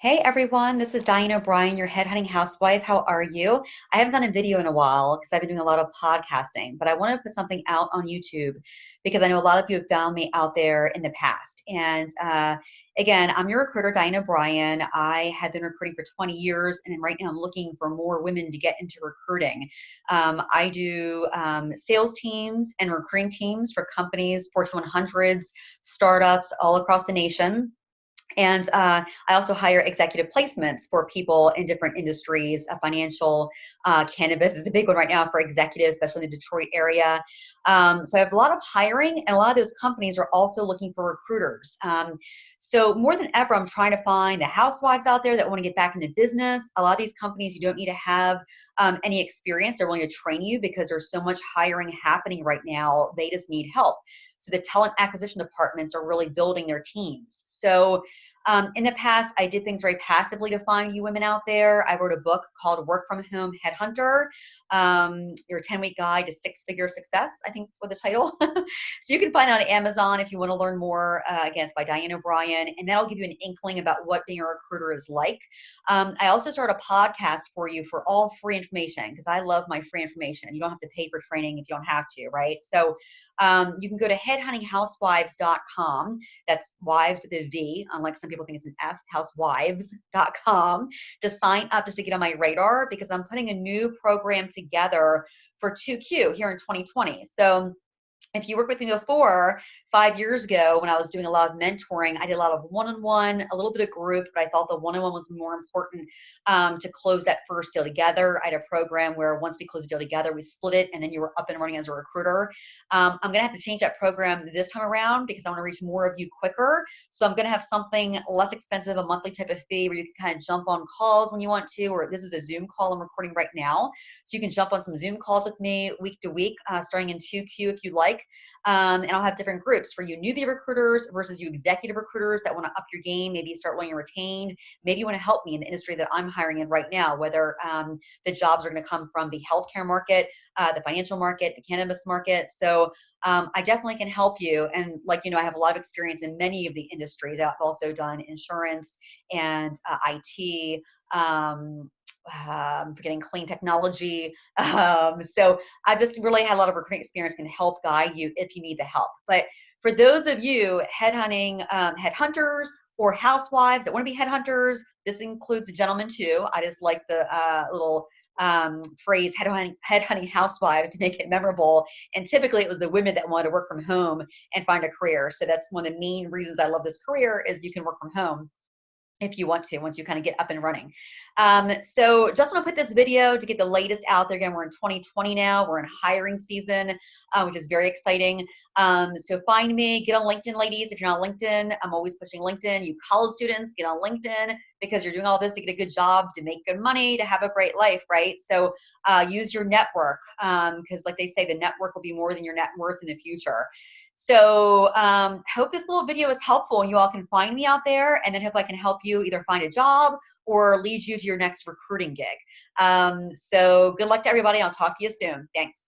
Hey everyone, this is Diane O'Brien, your headhunting housewife. How are you? I haven't done a video in a while because I've been doing a lot of podcasting, but I wanted to put something out on YouTube because I know a lot of you have found me out there in the past. And uh, again, I'm your recruiter, Diane O'Brien. I have been recruiting for 20 years, and right now I'm looking for more women to get into recruiting. Um, I do um, sales teams and recruiting teams for companies, Fortune 100s, startups all across the nation. And uh, I also hire executive placements for people in different industries. Uh, financial, uh, cannabis is a big one right now for executives, especially in the Detroit area. Um, so I have a lot of hiring, and a lot of those companies are also looking for recruiters. Um, so more than ever, I'm trying to find the housewives out there that want to get back into business. A lot of these companies, you don't need to have um, any experience. They're willing to train you because there's so much hiring happening right now. They just need help. So the talent acquisition departments are really building their teams. So um, in the past, I did things very passively to find you women out there. I wrote a book called Work From Home Headhunter, um, your 10 week guide to six figure success, I think is what the title. so you can find it on Amazon if you want to learn more. Uh, again, it's by Diane O'Brien, and that'll give you an inkling about what being a recruiter is like. Um, I also started a podcast for you for all free information because I love my free information. You don't have to pay for training if you don't have to, right? So um, you can go to headhuntinghousewives.com. That's wives with a V, unlike some people think it's an F, housewives.com, to sign up just to get on my radar because I'm putting a new program together for 2Q here in 2020. So if you worked with me before, five years ago when I was doing a lot of mentoring, I did a lot of one-on-one, a little bit of group, but I thought the one-on-one was more important um, to close that first deal together. I had a program where once we closed the deal together, we split it, and then you were up and running as a recruiter. Um, I'm gonna have to change that program this time around because I want to reach more of you quicker. So I'm gonna have something less expensive, a monthly type of fee where you can kind of jump on calls when you want to, or this is a Zoom call I'm recording right now. So you can jump on some Zoom calls with me week to week, uh, starting in 2Q if you like. Um, and I'll have different groups for you newbie recruiters versus you executive recruiters that want to up your game, maybe start wanting retained. Maybe you want to help me in the industry that I'm hiring in right now, whether um, the jobs are going to come from the healthcare market, uh, the financial market, the cannabis market. So um, I definitely can help you. And like, you know, I have a lot of experience in many of the industries. I've also done insurance and uh, IT, um, um, forgetting clean technology. Um, so I just really had a lot of recruiting experience can help guide you if you need the help. But for those of you headhunting um, headhunters or housewives that want to be headhunters, this includes the gentlemen too. I just like the uh, little um, phrase headhunting, headhunting housewives to make it memorable. And typically it was the women that wanted to work from home and find a career. So that's one of the main reasons I love this career is you can work from home if you want to once you kind of get up and running. Um, so just want to put this video to get the latest out there. Again, we're in 2020 now. We're in hiring season, uh, which is very exciting. Um, so find me, get on LinkedIn, ladies. If you're not on LinkedIn, I'm always pushing LinkedIn. You college students, get on LinkedIn because you're doing all this to get a good job, to make good money, to have a great life, right? So uh, use your network because um, like they say, the network will be more than your net worth in the future. So um, hope this little video is helpful and you all can find me out there and then hope I can help you either find a job or lead you to your next recruiting gig. Um, so good luck to everybody. I'll talk to you soon. Thanks.